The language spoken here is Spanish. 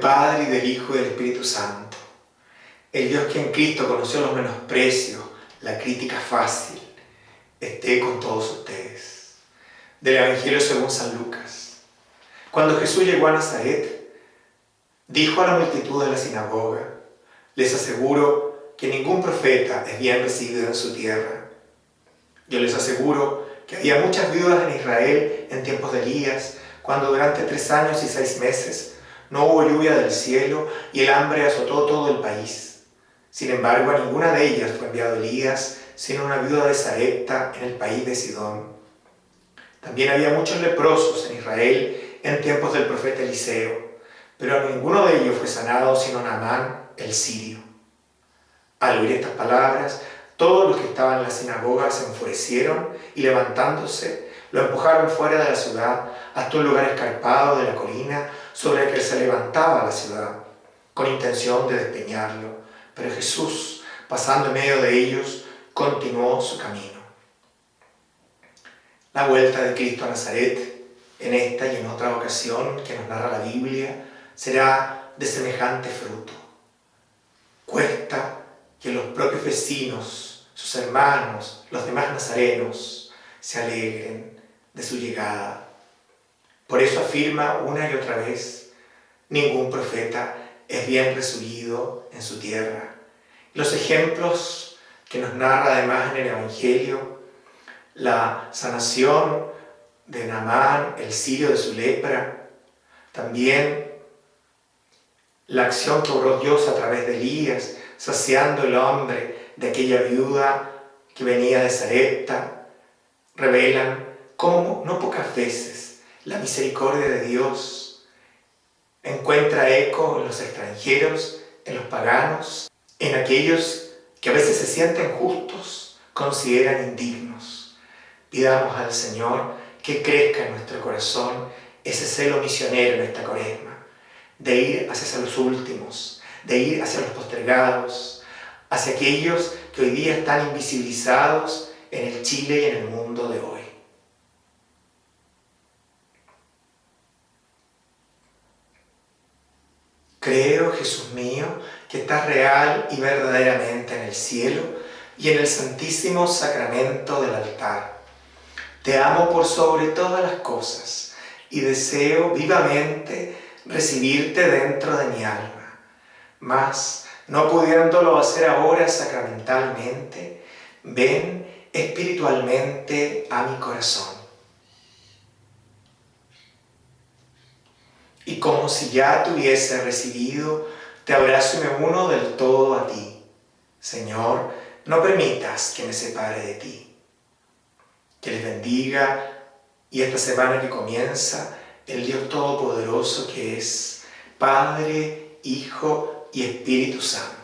Padre, y del Hijo y del Espíritu Santo. El Dios que en Cristo conoció los menosprecios, la crítica fácil, esté con todos ustedes. Del Evangelio según San Lucas. Cuando Jesús llegó a Nazaret, dijo a la multitud de la sinagoga, les aseguro que ningún profeta es bien recibido en su tierra. Yo les aseguro que había muchas viudas en Israel en tiempos de Elías, cuando durante tres años y seis meses no hubo lluvia del cielo y el hambre azotó todo el país. Sin embargo, a ninguna de ellas fue enviado Elías, sino una viuda de Sarepta en el país de Sidón. También había muchos leprosos en Israel en tiempos del profeta Eliseo, pero a ninguno de ellos fue sanado sino Naamán el sirio. Al oír estas palabras, todos los que estaban en la sinagoga se enfurecieron y levantándose, lo empujaron fuera de la ciudad hasta un lugar escarpado de la colina sobre el que se levantaba la ciudad, con intención de despeñarlo. Pero Jesús, pasando en medio de ellos, continuó su camino. La vuelta de Cristo a Nazaret, en esta y en otra ocasión que nos narra la Biblia, será de semejante fruto. Cuesta que los propios vecinos, sus hermanos, los demás nazarenos, se alegren de su llegada. Por eso afirma una y otra vez, ningún profeta es bien recibido en su tierra. Los ejemplos que nos narra además en el Evangelio, la sanación de Naamán, el sirio de su lepra, también la acción que obró Dios a través de Elías, saciando el hombre de aquella viuda que venía de Sarepta, revelan cómo no pocas veces la misericordia de Dios encuentra eco en los extranjeros, en los paganos, en aquellos que a veces se sienten justos, consideran indignos. Pidamos al Señor que crezca en nuestro corazón ese celo misionero en esta cuaresma, de ir hacia los últimos, de ir hacia los postergados, hacia aquellos que hoy día están invisibilizados en el Chile y en el mundo de hoy. Creo, Jesús mío, que estás real y verdaderamente en el cielo y en el santísimo sacramento del altar. Te amo por sobre todas las cosas y deseo vivamente recibirte dentro de mi alma. Mas, no pudiéndolo hacer ahora sacramentalmente, ven espiritualmente a mi corazón. Y como si ya te hubiese recibido, te abrazo y me uno del todo a ti. Señor, no permitas que me separe de ti. Que les bendiga y esta semana que comienza, el Dios Todopoderoso que es Padre, Hijo y Espíritu Santo.